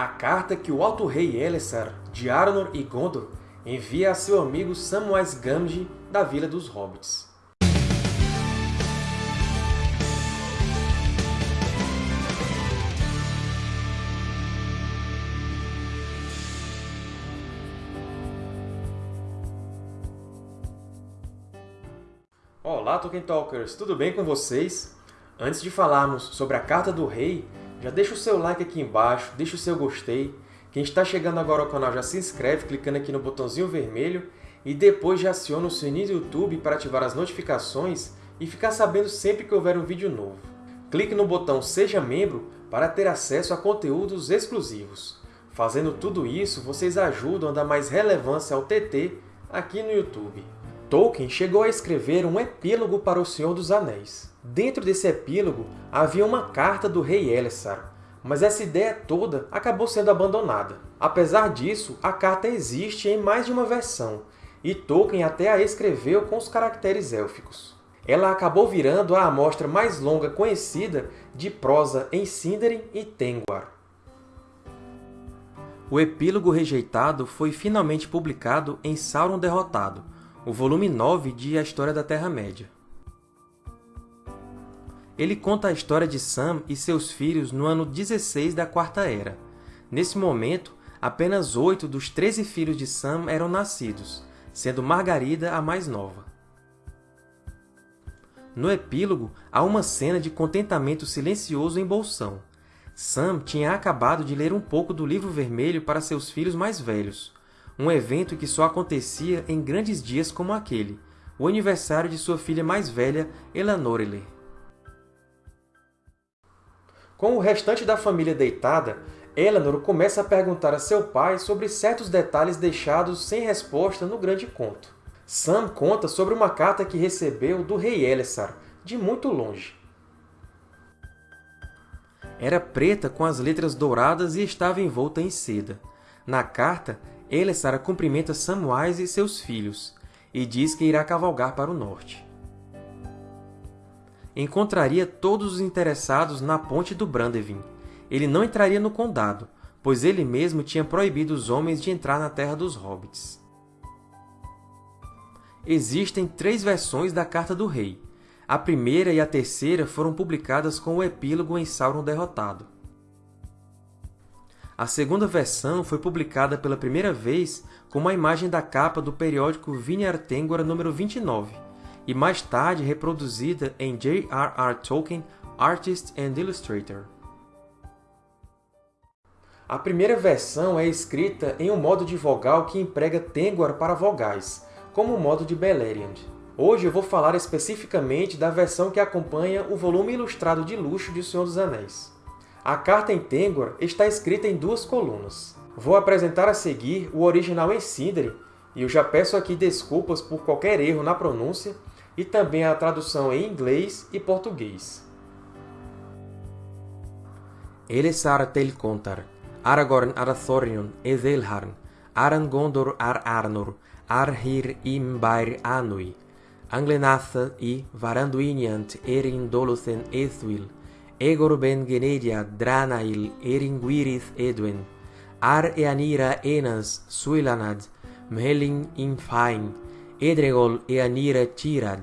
A carta que o Alto Rei Elessar, de Arnor e Gondor, envia a seu amigo Samwise Gamgee da Vila dos Hobbits. Olá, Tolkien Talkers! Tudo bem com vocês? Antes de falarmos sobre a Carta do Rei, já deixa o seu like aqui embaixo, deixa o seu gostei. Quem está chegando agora ao canal já se inscreve clicando aqui no botãozinho vermelho e depois já aciona o sininho do YouTube para ativar as notificações e ficar sabendo sempre que houver um vídeo novo. Clique no botão Seja Membro para ter acesso a conteúdos exclusivos. Fazendo tudo isso, vocês ajudam a dar mais relevância ao TT aqui no YouTube. Tolkien chegou a escrever um epílogo para O Senhor dos Anéis. Dentro desse epílogo havia uma carta do rei Elessar, mas essa ideia toda acabou sendo abandonada. Apesar disso, a carta existe em mais de uma versão, e Tolkien até a escreveu com os caracteres élficos. Ela acabou virando a amostra mais longa conhecida de prosa em Sindarin e Tengwar. O epílogo rejeitado foi finalmente publicado em Sauron Derrotado, o volume 9 de A História da Terra-média. Ele conta a história de Sam e seus filhos no ano 16 da Quarta Era. Nesse momento, apenas oito dos treze filhos de Sam eram nascidos, sendo Margarida a mais nova. No epílogo, há uma cena de contentamento silencioso em Bolsão. Sam tinha acabado de ler um pouco do Livro Vermelho para seus filhos mais velhos, um evento que só acontecia em grandes dias como aquele, o aniversário de sua filha mais velha, Elanoriler. Com o restante da família deitada, Elanor começa a perguntar a seu pai sobre certos detalhes deixados sem resposta no grande conto. Sam conta sobre uma carta que recebeu do rei Elessar, de muito longe. Era preta com as letras douradas e estava envolta em seda. Na carta, Elessar cumprimenta Samwise e seus filhos, e diz que irá cavalgar para o norte. Encontraria todos os interessados na ponte do Brandevin. Ele não entraria no condado, pois ele mesmo tinha proibido os homens de entrar na Terra dos Hobbits. Existem três versões da Carta do Rei. A primeira e a terceira foram publicadas com o epílogo em Sauron Derrotado. A segunda versão foi publicada pela primeira vez com uma imagem da capa do periódico Vinyar Tengwar número 29, e mais tarde reproduzida em J.R.R. Tolkien Artist and Illustrator. A primeira versão é escrita em um modo de vogal que emprega Tengwar para vogais, como o modo de Beleriand. Hoje eu vou falar especificamente da versão que acompanha o volume ilustrado de luxo de O Senhor dos Anéis. A carta em Tengwar está escrita em duas colunas. Vou apresentar a seguir o original em Sindarin, e eu já peço aqui desculpas por qualquer erro na pronúncia, e também a tradução em inglês e português. Elessar tel contar, Aragorn Arathorion Ezelharn, Aran Gondor ar Arnor, Arhir imbair Anui, Anglenath i Varanduiniant erin Dolothen Ethwil, Egor ben Genedia Dranail Eringuirith Edwen, Ar Eanira Enas Suilanad, Mhelin Infain, Edregol Eanira Tirad,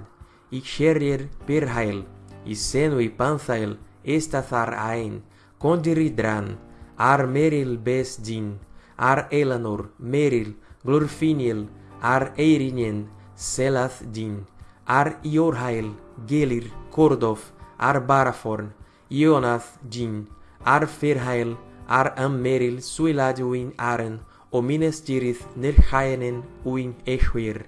Ixerrir Pirhael, Isenui Panthael Estathar Aen, Condiridran, Ar Meril Bes Din, Ar Elanor, Meril, Glorfiniel, Ar Eirinien, Selath Din, Ar Iorhael, Gelir, Kordof, Ar Baraforn, Ionath Din, Ar Ferhael, Ar Ammeril, Suilad Uin Aren, Omines Tirith Nirhaenen Uin Eshwir.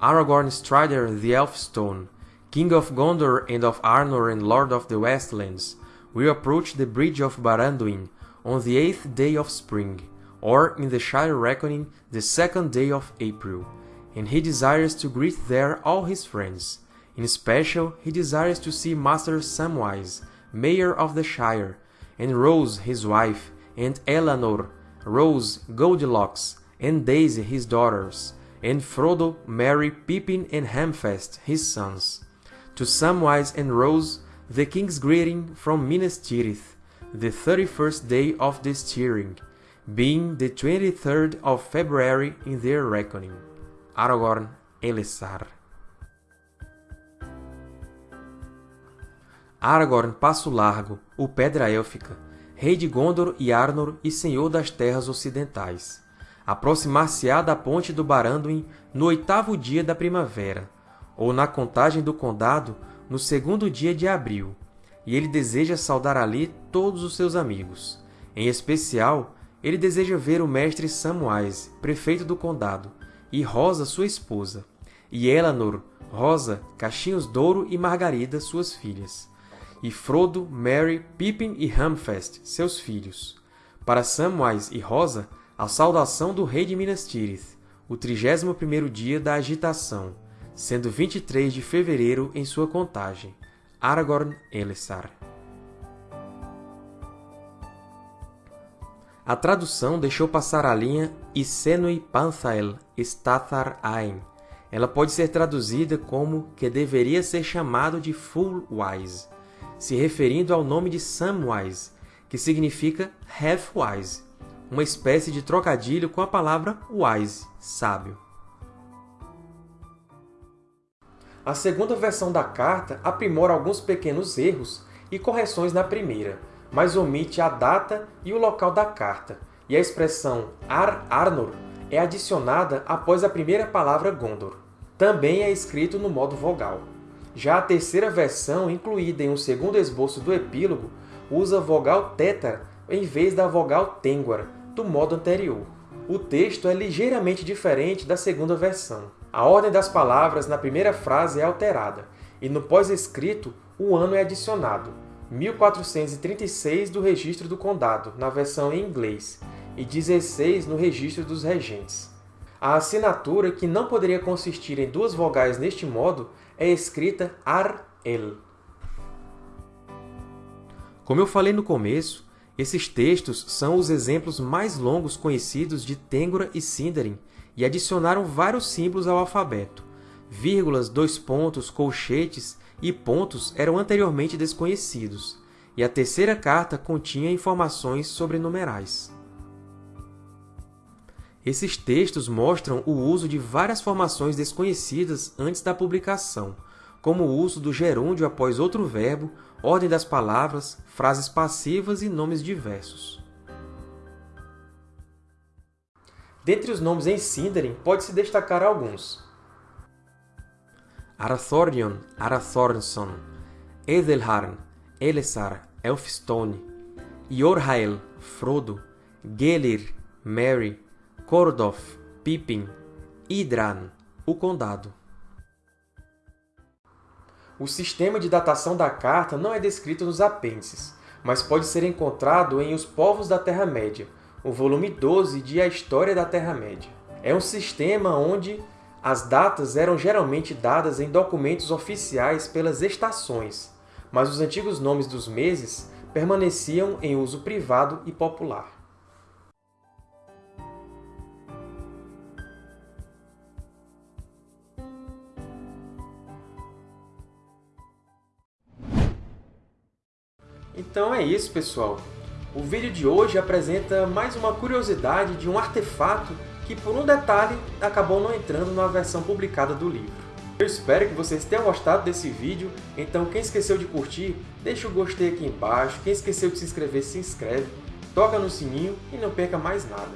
Aragorn Strider the Elfstone, King of Gondor and of Arnor and Lord of the Westlands, will approach the Bridge of Baranduin on the eighth day of spring, or in the Shire reckoning the second day of April, and he desires to greet there all his friends. In special, he desires to see Master Samwise, Mayor of the Shire, and Rose his wife, and Eleanor, Rose, Goldilocks, and Daisy his daughters, and Frodo, Merry, Pippin, and Hamfast his sons. To Samwise and Rose, the king's greeting from Minas Tirith, the 31st day of the steering, being the 23rd of February in their reckoning. Aragorn Elessar. Aragorn Passo Largo, o Pedra Élfica, rei de Gondor e Arnor e senhor das terras ocidentais. Aproximar-se-á da ponte do Baranduin no oitavo dia da primavera, ou na contagem do condado no segundo dia de abril, e ele deseja saudar ali todos os seus amigos. Em especial, ele deseja ver o mestre Samwise, prefeito do condado, e Rosa, sua esposa, e Elanor, Rosa, Cachinhos Douro e Margarida, suas filhas, e Frodo, Merry, Pippin e Hamfast, seus filhos. Para Samwise e Rosa, a saudação do rei de Minas Tirith, o trigésimo primeiro dia da agitação, sendo 23 de fevereiro em sua contagem. Aragorn Elessar. A tradução deixou passar a linha Isenui Panthael Stathar Ain. Ela pode ser traduzida como que deveria ser chamado de Full Wise, se referindo ao nome de Samwise, que significa Half Wise, uma espécie de trocadilho com a palavra wise, sábio. A segunda versão da carta aprimora alguns pequenos erros e correções na primeira, mas omite a data e o local da carta, e a expressão Ar Arnor é adicionada após a primeira palavra Gondor. Também é escrito no modo vogal. Já a terceira versão, incluída em um segundo esboço do epílogo, usa vogal tétara em vez da vogal tênguara, do modo anterior. O texto é ligeiramente diferente da segunda versão. A ordem das palavras na primeira frase é alterada, e no pós-escrito o ano é adicionado, 1436 do registro do condado, na versão em inglês, e 16 no registro dos regentes. A assinatura, que não poderia consistir em duas vogais neste modo, é escrita Ar-El. Como eu falei no começo, esses textos são os exemplos mais longos conhecidos de Têngora e Sindarin, e adicionaram vários símbolos ao alfabeto. Vírgulas, dois pontos, colchetes e pontos eram anteriormente desconhecidos, e a terceira carta continha informações sobre numerais. Esses textos mostram o uso de várias formações desconhecidas antes da publicação, como o uso do gerúndio após outro verbo, ordem das palavras, frases passivas e nomes diversos. Dentre os nomes em Sindarin, pode-se destacar alguns. Arathornion, Arathornson, Edelharn, Elessar, Elfstone, Yorhael, Frodo, Gelir, Merry, Kordoff, Pippin, Idran, o Condado. O sistema de datação da carta não é descrito nos apêndices, mas pode ser encontrado em Os Povos da Terra-média, o volume 12 de A História da Terra-média. É um sistema onde as datas eram geralmente dadas em documentos oficiais pelas estações, mas os antigos nomes dos meses permaneciam em uso privado e popular. Então é isso, pessoal! O vídeo de hoje apresenta mais uma curiosidade de um artefato que, por um detalhe, acabou não entrando na versão publicada do livro. Eu espero que vocês tenham gostado desse vídeo, então quem esqueceu de curtir, deixa o gostei aqui embaixo, quem esqueceu de se inscrever, se inscreve, toca no sininho e não perca mais nada.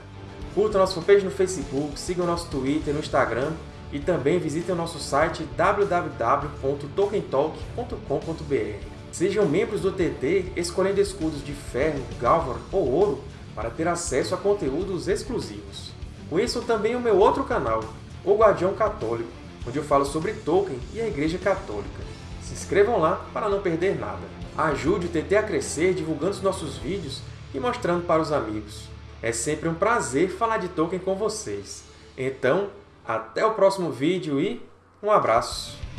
Curta nosso fanpage no Facebook, siga o nosso Twitter, no Instagram e também visite o nosso site www.tolkientalk.com.br. Sejam membros do TT escolhendo escudos de ferro, galvan ou ouro para ter acesso a conteúdos exclusivos. Conheçam também o meu outro canal, O Guardião Católico, onde eu falo sobre Tolkien e a Igreja Católica. Se inscrevam lá para não perder nada. Ajude o TT a crescer divulgando os nossos vídeos e mostrando para os amigos. É sempre um prazer falar de Tolkien com vocês. Então, até o próximo vídeo e um abraço!